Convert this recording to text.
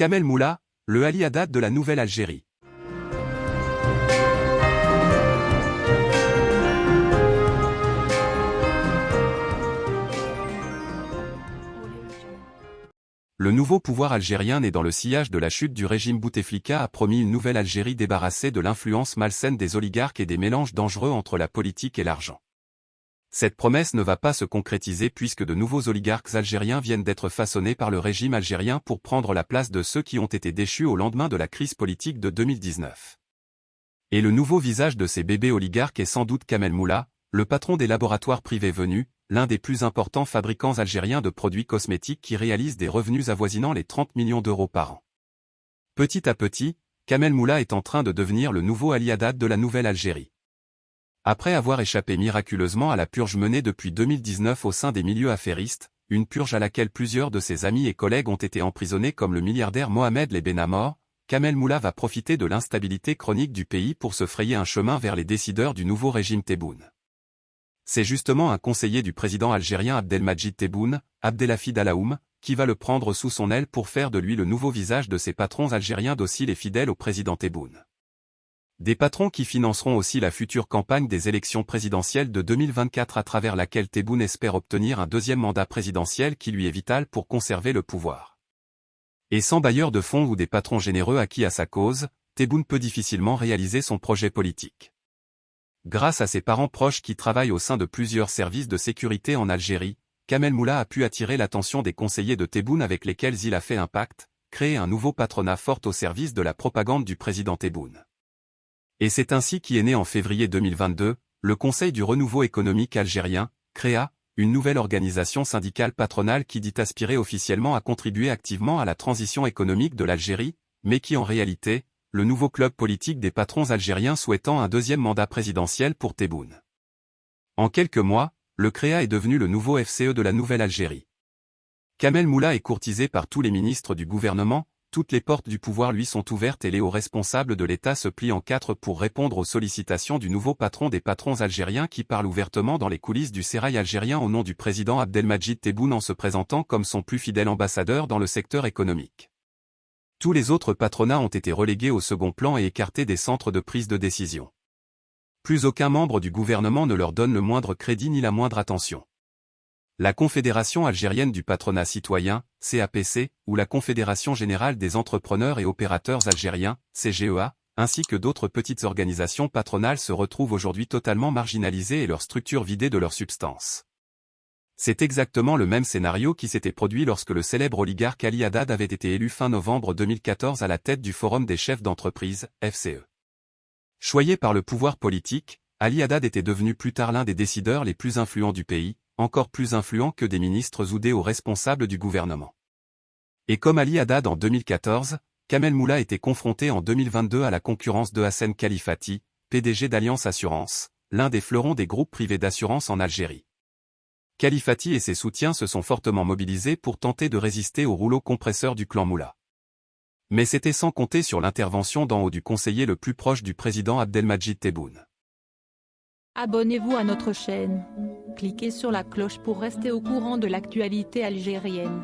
Kamel Moula, le Ali Haddad de la Nouvelle-Algérie. Le nouveau pouvoir algérien né dans le sillage de la chute du régime Bouteflika a promis une nouvelle Algérie débarrassée de l'influence malsaine des oligarques et des mélanges dangereux entre la politique et l'argent. Cette promesse ne va pas se concrétiser puisque de nouveaux oligarques algériens viennent d'être façonnés par le régime algérien pour prendre la place de ceux qui ont été déchus au lendemain de la crise politique de 2019. Et le nouveau visage de ces bébés oligarques est sans doute Kamel Moula, le patron des laboratoires privés venus, l'un des plus importants fabricants algériens de produits cosmétiques qui réalisent des revenus avoisinant les 30 millions d'euros par an. Petit à petit, Kamel Moula est en train de devenir le nouveau Ali de la Nouvelle-Algérie. Après avoir échappé miraculeusement à la purge menée depuis 2019 au sein des milieux affairistes, une purge à laquelle plusieurs de ses amis et collègues ont été emprisonnés comme le milliardaire Mohamed Les Benamor, Kamel Moula va profiter de l'instabilité chronique du pays pour se frayer un chemin vers les décideurs du nouveau régime Tebboune. C'est justement un conseiller du président algérien Abdelmajid Tebboune, Abdelhafid Alaoum, qui va le prendre sous son aile pour faire de lui le nouveau visage de ses patrons algériens dociles et fidèles au président Tebboune. Des patrons qui financeront aussi la future campagne des élections présidentielles de 2024 à travers laquelle Tebboune espère obtenir un deuxième mandat présidentiel qui lui est vital pour conserver le pouvoir. Et sans bailleurs de fonds ou des patrons généreux acquis à sa cause, Tebboune peut difficilement réaliser son projet politique. Grâce à ses parents proches qui travaillent au sein de plusieurs services de sécurité en Algérie, Kamel Moula a pu attirer l'attention des conseillers de Tebboune avec lesquels il a fait un pacte, créer un nouveau patronat fort au service de la propagande du président Tebboune. Et c'est ainsi qu'est né en février 2022, le Conseil du renouveau économique algérien, CREA, une nouvelle organisation syndicale patronale qui dit aspirer officiellement à contribuer activement à la transition économique de l'Algérie, mais qui en réalité, le nouveau club politique des patrons algériens souhaitant un deuxième mandat présidentiel pour Tebboune. En quelques mois, le CREA est devenu le nouveau FCE de la Nouvelle-Algérie. Kamel Moula est courtisé par tous les ministres du gouvernement, toutes les portes du pouvoir lui sont ouvertes et les hauts responsables de l'État se plient en quatre pour répondre aux sollicitations du nouveau patron des patrons algériens qui parle ouvertement dans les coulisses du sérail algérien au nom du président Abdelmajid Tebboune en se présentant comme son plus fidèle ambassadeur dans le secteur économique. Tous les autres patronats ont été relégués au second plan et écartés des centres de prise de décision. Plus aucun membre du gouvernement ne leur donne le moindre crédit ni la moindre attention. La Confédération algérienne du patronat citoyen, CAPC, ou la Confédération générale des entrepreneurs et opérateurs algériens, CGEA, ainsi que d'autres petites organisations patronales se retrouvent aujourd'hui totalement marginalisées et leurs structures vidées de leur substance. C'est exactement le même scénario qui s'était produit lorsque le célèbre oligarque Ali Haddad avait été élu fin novembre 2014 à la tête du Forum des chefs d'entreprise, FCE. Choyé par le pouvoir politique, Ali Haddad était devenu plus tard l'un des décideurs les plus influents du pays, encore plus influent que des ministres ou des hauts responsables du gouvernement. Et comme Ali Haddad en 2014, Kamel Moula était confronté en 2022 à la concurrence de Hassan Khalifati, PDG d'Alliance Assurance, l'un des fleurons des groupes privés d'assurance en Algérie. Khalifati et ses soutiens se sont fortement mobilisés pour tenter de résister au rouleau compresseur du clan Moula. Mais c'était sans compter sur l'intervention d'en haut du conseiller le plus proche du président Abdelmajid Tebboune. Abonnez-vous à notre chaîne. Cliquez sur la cloche pour rester au courant de l'actualité algérienne.